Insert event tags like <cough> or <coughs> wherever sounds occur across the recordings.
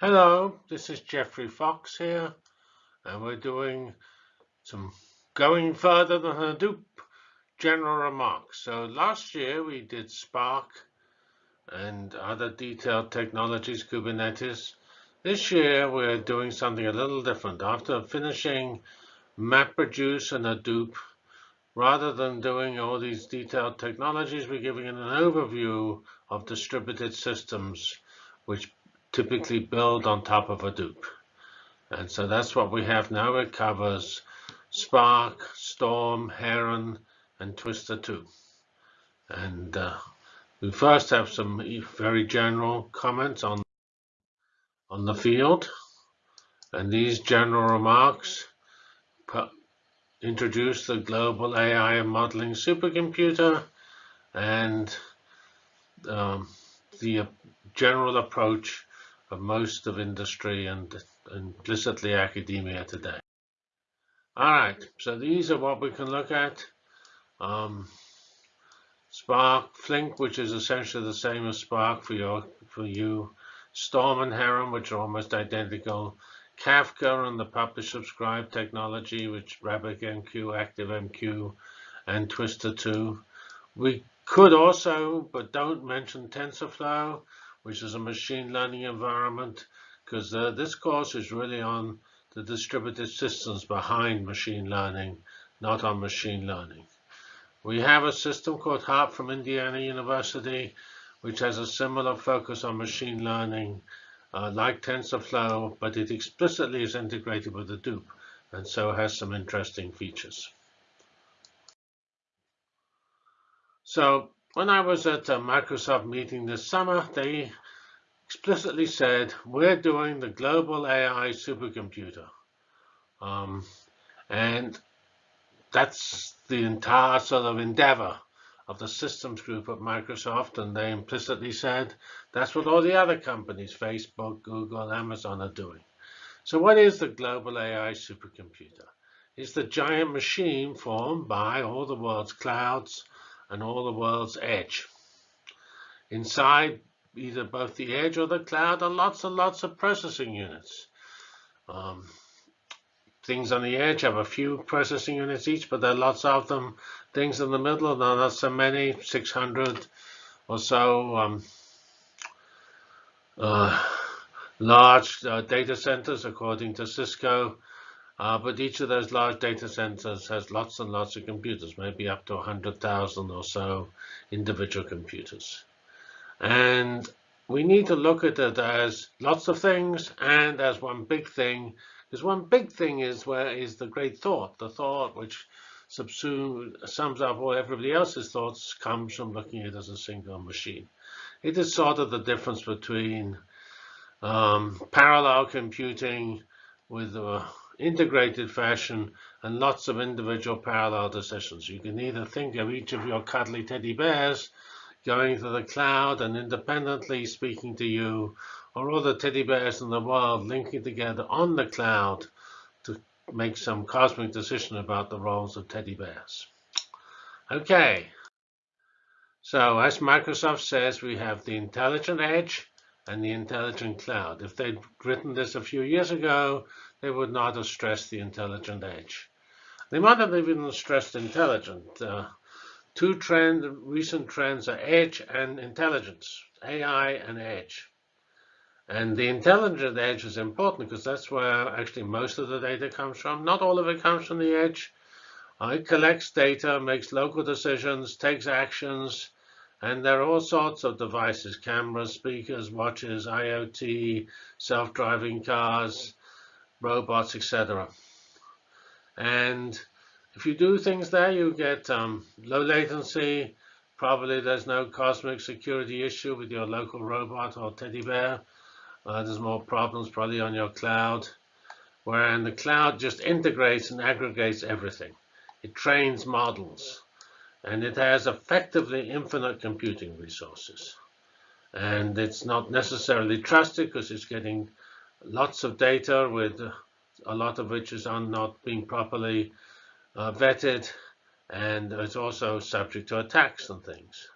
Hello, this is Geoffrey Fox here, and we're doing some going further than Hadoop general remarks. So last year we did Spark and other detailed technologies, Kubernetes. This year we're doing something a little different. After finishing MapReduce and Hadoop, rather than doing all these detailed technologies, we're giving an overview of distributed systems which typically build on top of Hadoop. And so that's what we have now. It covers Spark, Storm, Heron, and Twister 2. And uh, we first have some very general comments on, on the field. And these general remarks introduce the global AI modeling supercomputer and um, the general approach of most of industry and implicitly academia today. All right, so these are what we can look at. Um, Spark, Flink, which is essentially the same as Spark for your for you. Storm and Heron, which are almost identical. Kafka and the publish subscribe technology, which RabbitMQ, ActiveMQ, and Twister 2. We could also, but don't mention TensorFlow, which is a machine learning environment, because uh, this course is really on the distributed systems behind machine learning, not on machine learning. We have a system called HARP from Indiana University, which has a similar focus on machine learning, uh, like TensorFlow, but it explicitly is integrated with Hadoop, and so has some interesting features. So when I was at a Microsoft meeting this summer, they explicitly said, we're doing the global AI supercomputer. Um, and that's the entire sort of endeavor of the systems group at Microsoft. And they implicitly said, that's what all the other companies, Facebook, Google, Amazon are doing. So what is the global AI supercomputer? It's the giant machine formed by all the world's clouds, and all the world's edge. Inside either both the edge or the cloud are lots and lots of processing units. Um, things on the edge have a few processing units each, but there are lots of them. Things in the middle, are not so many, 600 or so um, uh, large uh, data centers, according to Cisco. Uh, but each of those large data centers has lots and lots of computers, maybe up to 100,000 or so individual computers. And we need to look at it as lots of things and as one big thing, because one big thing is where is the great thought, the thought which sums up all everybody else's thoughts comes from looking at it as a single machine. It is sort of the difference between um, parallel computing with a integrated fashion and lots of individual parallel decisions. You can either think of each of your cuddly teddy bears going to the cloud and independently speaking to you, or all the teddy bears in the world linking together on the cloud to make some cosmic decision about the roles of teddy bears. Okay, so as Microsoft says, we have the intelligent edge and the intelligent cloud. If they'd written this a few years ago, they would not have stressed the intelligent edge. They might have even stressed intelligent. Uh, two trend, recent trends are edge and intelligence, AI and edge. And the intelligent edge is important because that's where actually most of the data comes from. Not all of it comes from the edge. It collects data, makes local decisions, takes actions, and there are all sorts of devices, cameras, speakers, watches, IoT, self-driving cars, robots, etc. And if you do things there, you get um, low latency. Probably there's no cosmic security issue with your local robot or teddy bear. Uh, there's more problems probably on your cloud, where the cloud just integrates and aggregates everything. It trains models, and it has effectively infinite computing resources. And it's not necessarily trusted because it's getting lots of data with a lot of which is not being properly uh, vetted and it's also subject to attacks and things.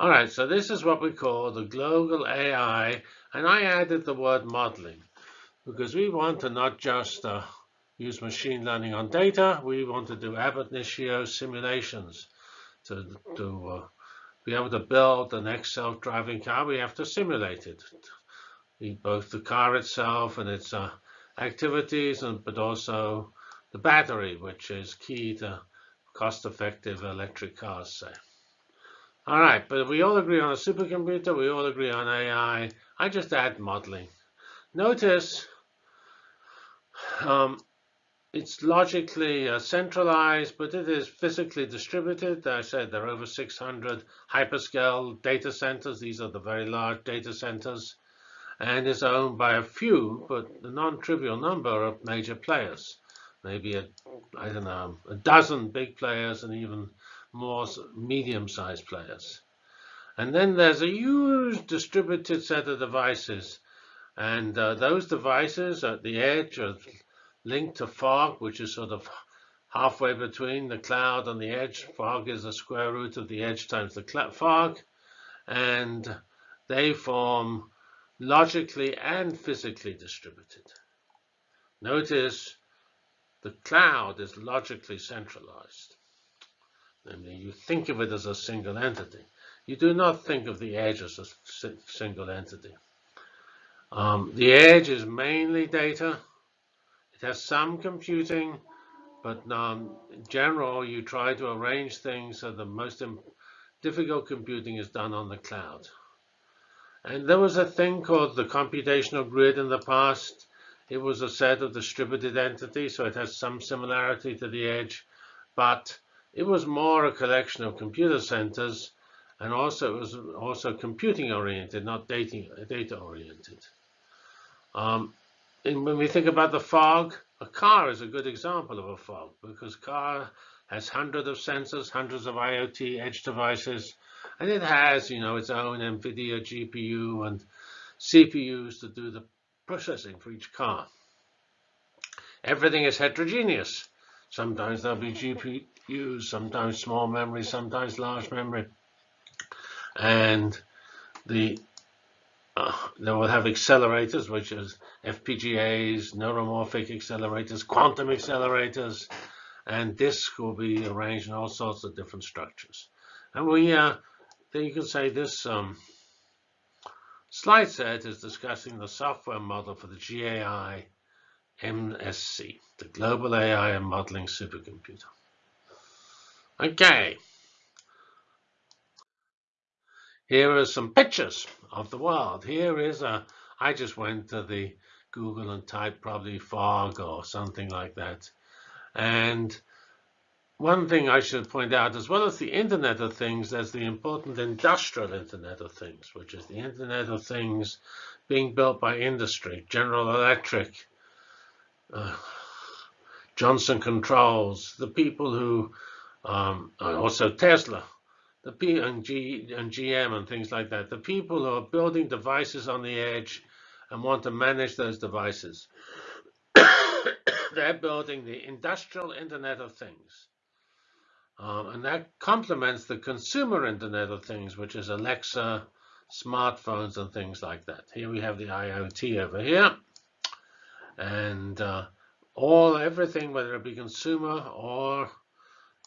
All right, so this is what we call the global AI, and I added the word modeling because we want to not just uh, use machine learning on data, we want to do ab initio simulations to, to uh, be able to build the next self-driving car, we have to simulate it. Both the car itself and its uh, activities, and but also the battery, which is key to cost-effective electric cars, say. All right, but we all agree on a supercomputer, we all agree on AI. I just add modeling. Notice um, it's logically uh, centralized, but it is physically distributed. I said there are over 600 hyperscale data centers. These are the very large data centers. And is owned by a few, but a non-trivial number of major players. Maybe, a, I don't know, a dozen big players and even more medium-sized players. And then there's a huge distributed set of devices. And uh, those devices at the edge are linked to fog, which is sort of halfway between the cloud and the edge. Fog is the square root of the edge times the fog. And they form logically and physically distributed. Notice the cloud is logically centralized. Namely, you think of it as a single entity. You do not think of the edge as a single entity. Um, the edge is mainly data. It has some computing, but um, in general, you try to arrange things so the most difficult computing is done on the cloud. And there was a thing called the computational grid in the past. It was a set of distributed entities, so it has some similarity to the edge, but it was more a collection of computer centers, and also it was also computing oriented, not data, oriented. Um, when we think about the fog, a car is a good example of a fog because car has hundreds of sensors, hundreds of IoT edge devices, and it has, you know, its own NVIDIA GPU and CPUs to do the processing for each car. Everything is heterogeneous. Sometimes there'll be GPU use sometimes small memory, sometimes large memory. And the uh, they will have accelerators, which is FPGAs, neuromorphic accelerators, quantum accelerators, and disk will be arranged in all sorts of different structures. And we, uh, then you can say this um, slide set is discussing the software model for the GAI MSC, the Global AI and Modeling Supercomputer. Okay. Here are some pictures of the world. Here is a, I just went to the Google and typed probably fog or something like that. And one thing I should point out, as well as the Internet of Things, there's the important industrial Internet of Things, which is the Internet of Things being built by industry, General Electric, uh, Johnson Controls, the people who um, also Tesla, the P and, G, and GM and things like that. The people who are building devices on the edge and want to manage those devices. <coughs> They're building the industrial Internet of Things. Um, and that complements the consumer Internet of Things, which is Alexa, smartphones, and things like that. Here we have the IoT over here. And uh, all everything, whether it be consumer or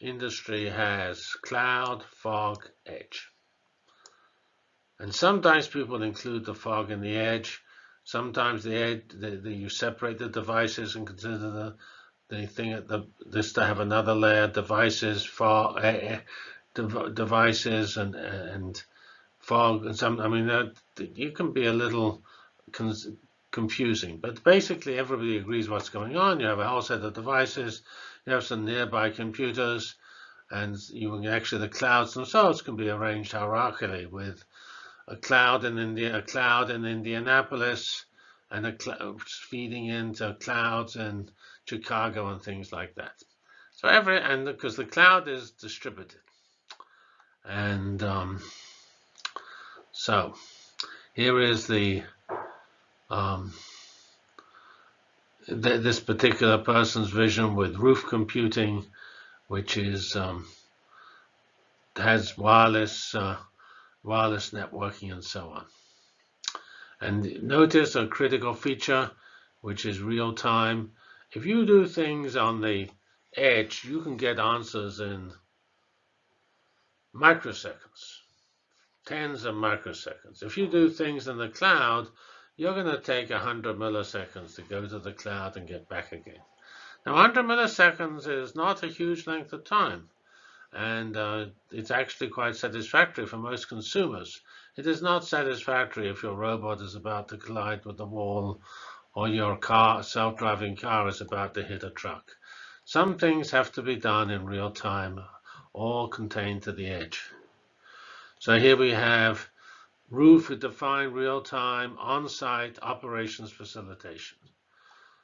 industry has cloud, fog, edge. And sometimes people include the fog and the edge. Sometimes the edge, the, the, you separate the devices and consider the, the thing at the, this to have another layer, devices, fog, uh, devices and, and fog and some, I mean, that, you can be a little confusing, but basically everybody agrees what's going on. You have a whole set of devices, you have some nearby computers, and you can actually the clouds themselves can be arranged hierarchically with a cloud in India, a cloud in Indianapolis, and a cloud feeding into clouds in Chicago and things like that. So every and because the cloud is distributed, and um, so here is the um, th this particular person's vision with roof computing, which is um, has wireless uh, wireless networking, and so on. And notice a critical feature, which is real time. If you do things on the edge, you can get answers in microseconds, tens of microseconds. If you do things in the cloud, you're going to take 100 milliseconds to go to the cloud and get back again. Now, 100 milliseconds is not a huge length of time, and uh, it's actually quite satisfactory for most consumers. It is not satisfactory if your robot is about to collide with the wall or your car, self-driving car is about to hit a truck. Some things have to be done in real time, all contained to the edge. So here we have ROOF defined real-time on-site operations facilitation.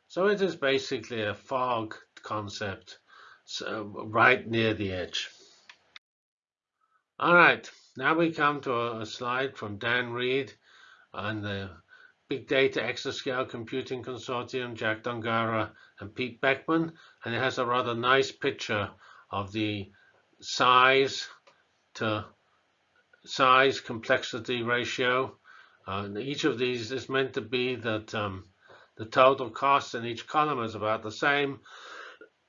So it is basically a fog concept so right near the edge. All right, now we come to a slide from Dan Reed on the Big Data Exascale Computing Consortium, Jack Dongarra and Pete Beckman, and it has a rather nice picture of the size to size complexity ratio. Uh, each of these is meant to be that um, the total cost in each column is about the same.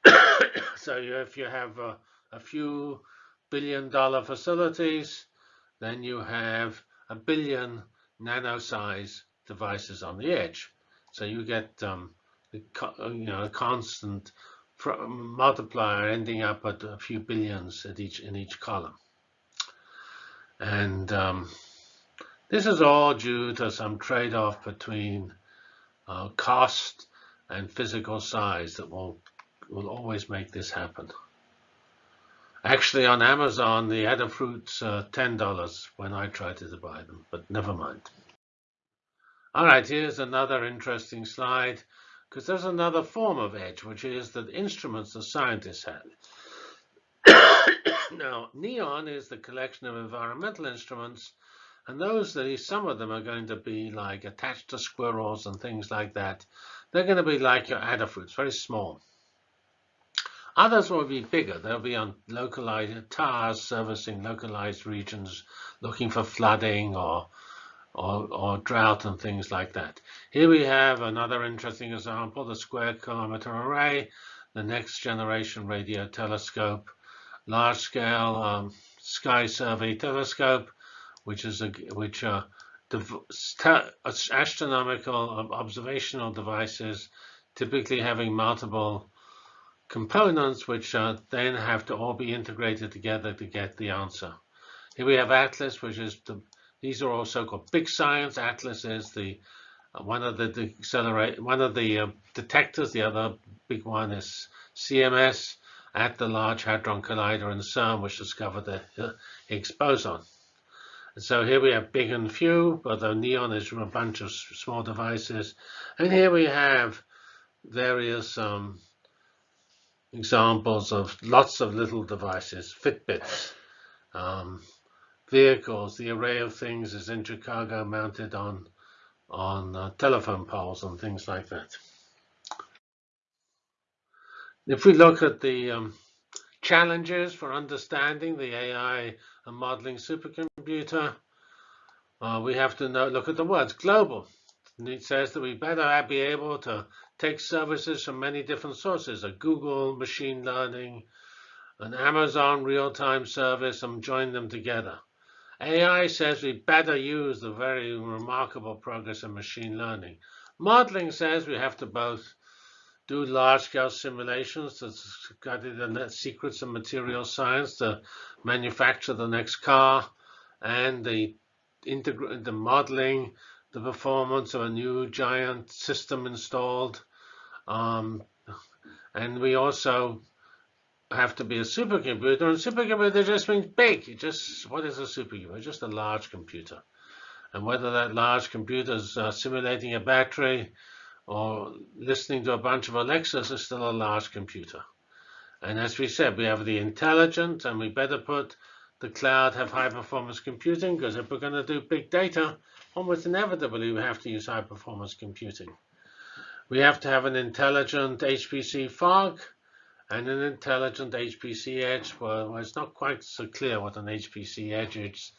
<coughs> so if you have a, a few billion dollar facilities, then you have a billion nano size devices on the edge. So you get um, you know a constant multiplier ending up at a few billions at each in each column. And um, this is all due to some trade-off between uh, cost and physical size that will will always make this happen. Actually, on Amazon, the Adafruit's uh, $10 when I tried to buy them, but never mind. All right, here's another interesting slide, because there's another form of edge, which is the instruments the scientists had. Now, NEON is the collection of environmental instruments, and those, that some of them are going to be like attached to squirrels and things like that. They're going to be like your Adafruits, very small. Others will be bigger. They'll be on localized towers servicing localized regions, looking for flooding or, or, or drought and things like that. Here we have another interesting example, the Square Kilometre Array, the next generation radio telescope, large scale um, sky survey telescope, which is a which are astronomical observational devices, typically having multiple components which uh, then have to all be integrated together to get the answer. Here we have ATLAS, which is the, these are all so-called big science. ATLAS is the uh, one of the, the accelerate one of the uh, detectors. The other big one is CMS at the Large Hadron Collider in CERN, which discovered the uh, Higgs boson. And so here we have big and few, although NEON is from a bunch of small devices. And here we have various um, examples of lots of little devices, Fitbits, um, vehicles. The array of things is in Chicago mounted on, on uh, telephone poles and things like that. If we look at the um, challenges for understanding the AI and modeling supercomputer, uh, we have to know, look at the words global. it says that we better be able to take services from many different sources, a Google machine learning, an Amazon real-time service, and join them together. AI says we better use the very remarkable progress in machine learning. Modeling says we have to both do large-scale simulations to study the secrets of material science to manufacture the next car, and the, integrate the modeling the performance of a new giant system installed. Um, and we also have to be a supercomputer. And supercomputer just means big. It just what is a supercomputer? Just a large computer. And whether that large computer is uh, simulating a battery or listening to a bunch of Alexas is still a large computer. And as we said, we have the intelligent, and we better put the cloud have high performance computing because if we're going to do big data, almost inevitably we have to use high performance computing. We have to have an intelligent HPC fog and an intelligent HPC edge. Well, it's not quite so clear what an HPC edge is.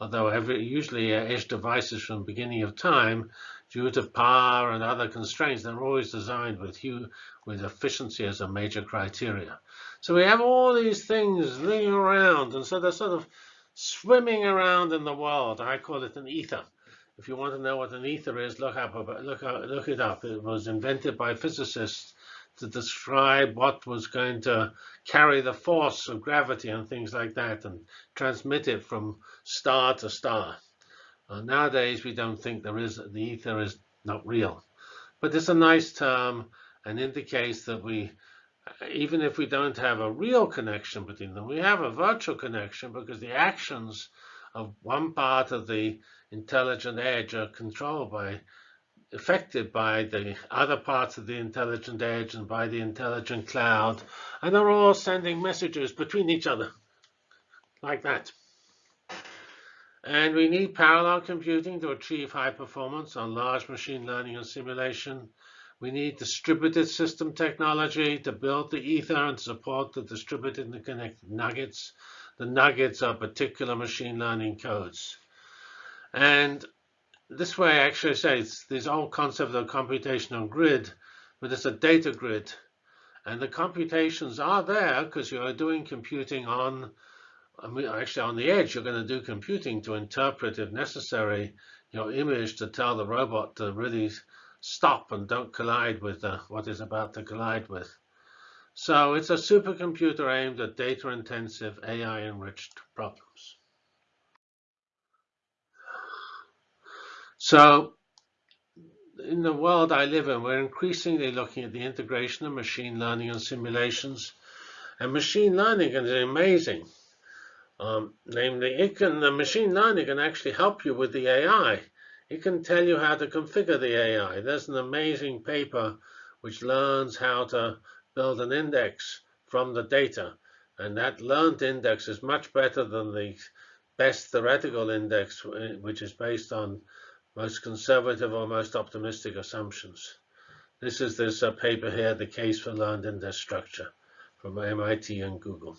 Although every, usually uh, edge devices from the beginning of time, due to power and other constraints, they're always designed with, with efficiency as a major criteria. So we have all these things ringing around, and so they're sort of swimming around in the world. I call it an ether. If you want to know what an ether is, look up look look it up. It was invented by physicists to describe what was going to carry the force of gravity and things like that and transmit it from star to star. Uh, nowadays, we don't think there is the ether is not real, but it's a nice term and indicates that we, even if we don't have a real connection between them, we have a virtual connection because the actions of one part of the intelligent edge are controlled by affected by the other parts of the intelligent edge and by the intelligent cloud, and they're all sending messages between each other, like that. And we need parallel computing to achieve high performance on large machine learning and simulation. We need distributed system technology to build the ether and support the distributed and connected nuggets. The nuggets are particular machine learning codes. And this way I actually say it's this old concept of computational grid, but it's a data grid. And the computations are there because you are doing computing on, I mean, actually on the edge, you're going to do computing to interpret, if necessary, your image to tell the robot to really stop and don't collide with uh, what is about to collide with. So it's a supercomputer aimed at data-intensive, AI-enriched problems. So in the world I live in, we're increasingly looking at the integration of machine learning and simulations. And machine learning is amazing. Um, namely, it can, the machine learning can actually help you with the AI. It can tell you how to configure the AI. There's an amazing paper which learns how to build an index from the data. And that learned index is much better than the best theoretical index, which is based on most conservative or most optimistic assumptions. This is this uh, paper here, The Case for Learned Index Structure from MIT and Google.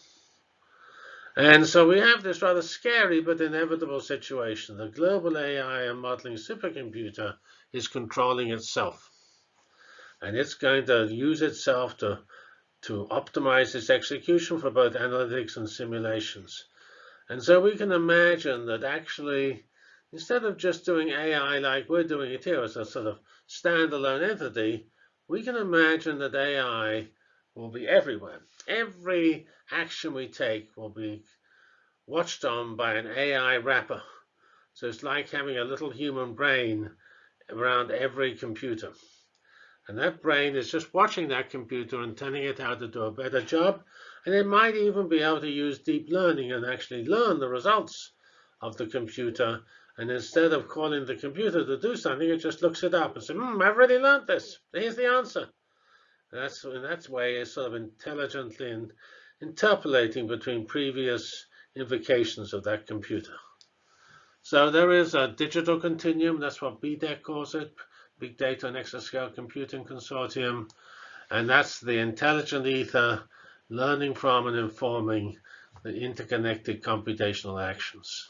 And so we have this rather scary but inevitable situation. The global AI and modeling supercomputer is controlling itself. And it's going to use itself to, to optimize its execution for both analytics and simulations. And so we can imagine that actually Instead of just doing AI like we're doing it here as a sort of standalone entity, we can imagine that AI will be everywhere. Every action we take will be watched on by an AI wrapper. So it's like having a little human brain around every computer. And that brain is just watching that computer and telling it how to do a better job. And it might even be able to use deep learning and actually learn the results of the computer and instead of calling the computer to do something, it just looks it up and says, hmm, I've already learned this. Here's the answer. And that's in that way it's sort of intelligently in, interpolating between previous invocations of that computer. So there is a digital continuum. That's what BDEC calls it, Big Data and Exascale Computing Consortium. And that's the intelligent ether learning from and informing the interconnected computational actions.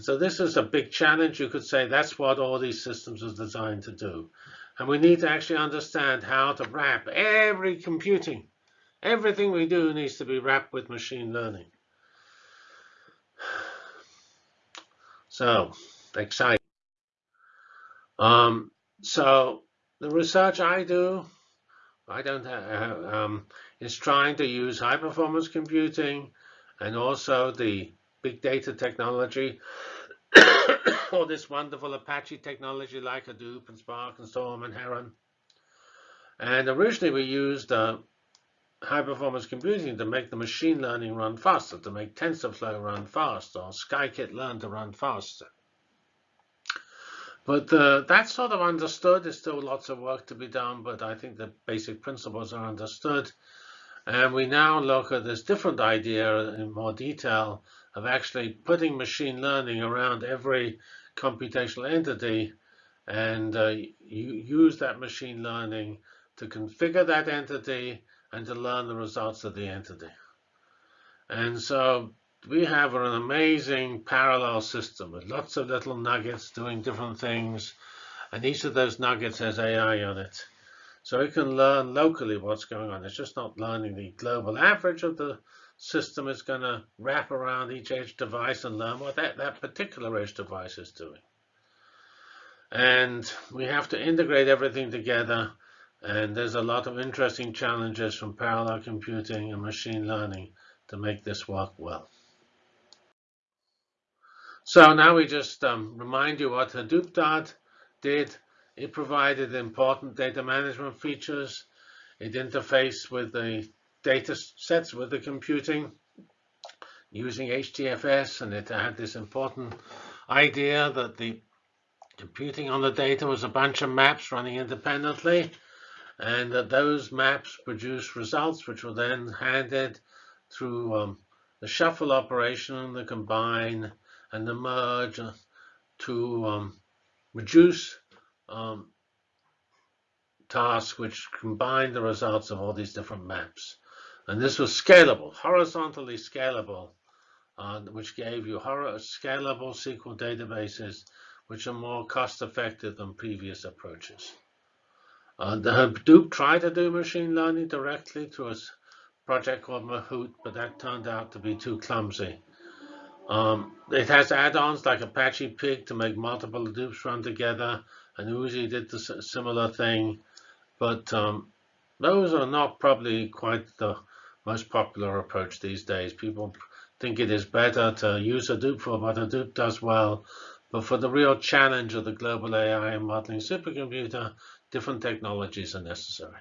So this is a big challenge. You could say that's what all these systems are designed to do. And we need to actually understand how to wrap every computing. Everything we do needs to be wrapped with machine learning. <sighs> So, exciting. Um, so the research I do, I don't have, um, is trying to use high performance computing and also the big data technology, <coughs> all this wonderful Apache technology like Hadoop and Spark and Storm and Heron. And originally we used uh, high performance computing to make the machine learning run faster, to make TensorFlow run fast or scikit-learn to run faster. But uh, that's sort of understood. There's still lots of work to be done, but I think the basic principles are understood. And we now look at this different idea in more detail of actually putting machine learning around every computational entity and uh, you use that machine learning to configure that entity and to learn the results of the entity. And so we have an amazing parallel system with lots of little nuggets doing different things. And each of those nuggets has AI on it. So it can learn locally what's going on. It's just not learning the global average of the system. is going to wrap around each edge device and learn what that, that particular edge device is doing. And we have to integrate everything together. And there's a lot of interesting challenges from parallel computing and machine learning to make this work well. So now we just um, remind you what Hadoop Dart did. It provided important data management features. It interfaced with the data sets with the computing using HDFS, and it had this important idea that the computing on the data was a bunch of maps running independently, and that those maps produced results which were then handed through um, the shuffle operation, the combine, and the merge to um, reduce um, tasks which combine the results of all these different maps. And this was scalable, horizontally scalable, uh, which gave you scalable SQL databases which are more cost-effective than previous approaches. Uh, the Hadoop tried to do machine learning directly through a project called Mahout, but that turned out to be too clumsy. Um, it has add-ons like Apache Pig to make multiple Hadoops run together, and Oozie did the similar thing, but um, those are not probably quite the most popular approach these days. People think it is better to use Hadoop for what Hadoop does well but for the real challenge of the global AI and modeling supercomputer, different technologies are necessary.